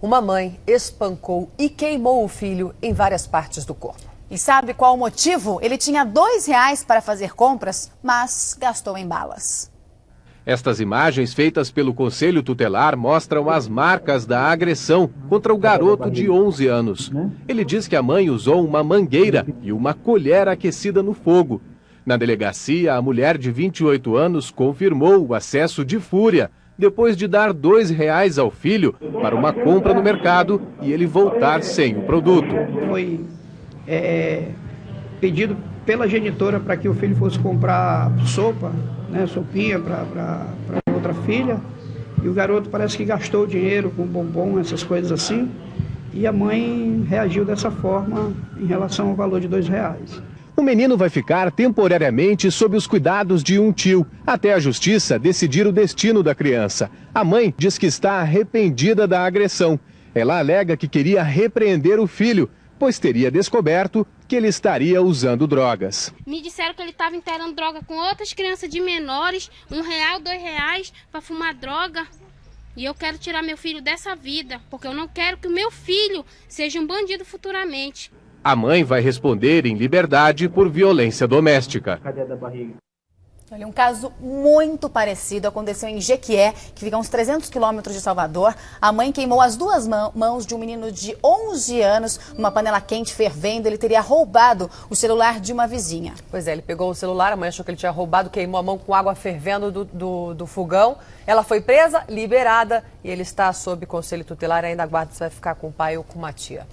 Uma mãe espancou e queimou o filho em várias partes do corpo. E sabe qual o motivo? Ele tinha dois reais para fazer compras, mas gastou em balas. Estas imagens feitas pelo Conselho Tutelar mostram as marcas da agressão contra o garoto de 11 anos. Ele diz que a mãe usou uma mangueira e uma colher aquecida no fogo. Na delegacia, a mulher de 28 anos confirmou o acesso de fúria depois de dar dois reais ao filho para uma compra no mercado e ele voltar sem o produto. Foi é, pedido pela genitora para que o filho fosse comprar sopa, né, sopinha para outra filha. E o garoto parece que gastou o dinheiro com bombom, essas coisas assim. E a mãe reagiu dessa forma em relação ao valor de dois reais. O menino vai ficar temporariamente sob os cuidados de um tio, até a justiça decidir o destino da criança. A mãe diz que está arrependida da agressão. Ela alega que queria repreender o filho, pois teria descoberto que ele estaria usando drogas. Me disseram que ele estava inteirando droga com outras crianças de menores, um real, dois reais, para fumar droga. E eu quero tirar meu filho dessa vida, porque eu não quero que o meu filho seja um bandido futuramente. A mãe vai responder em liberdade por violência doméstica. Olha, um caso muito parecido aconteceu em Jequié, que fica a uns 300 quilômetros de Salvador. A mãe queimou as duas mãos de um menino de 11 anos numa panela quente fervendo. Ele teria roubado o celular de uma vizinha. Pois é, ele pegou o celular, a mãe achou que ele tinha roubado, queimou a mão com água fervendo do, do, do fogão. Ela foi presa, liberada e ele está sob conselho tutelar. Ainda aguarda se vai ficar com o pai ou com uma tia.